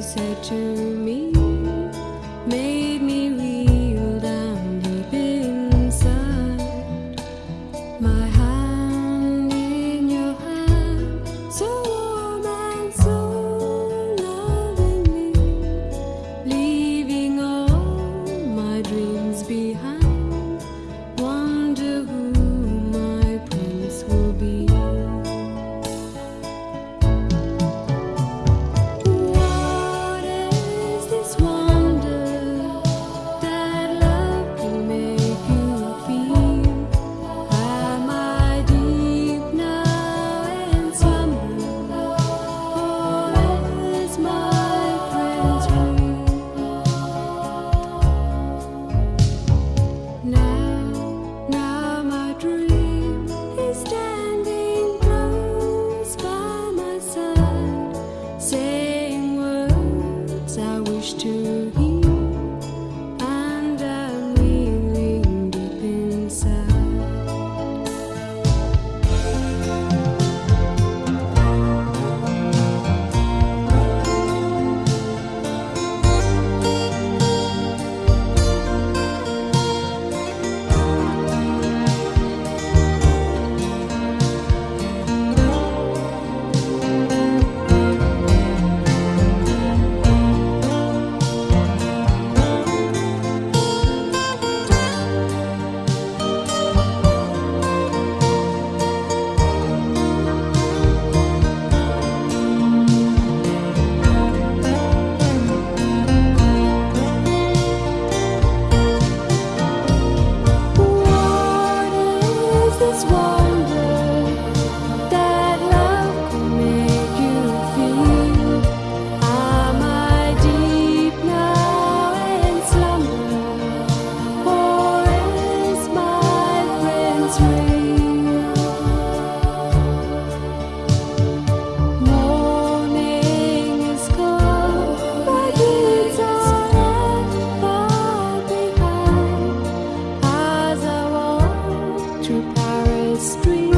said to me made I wish to This wonder street.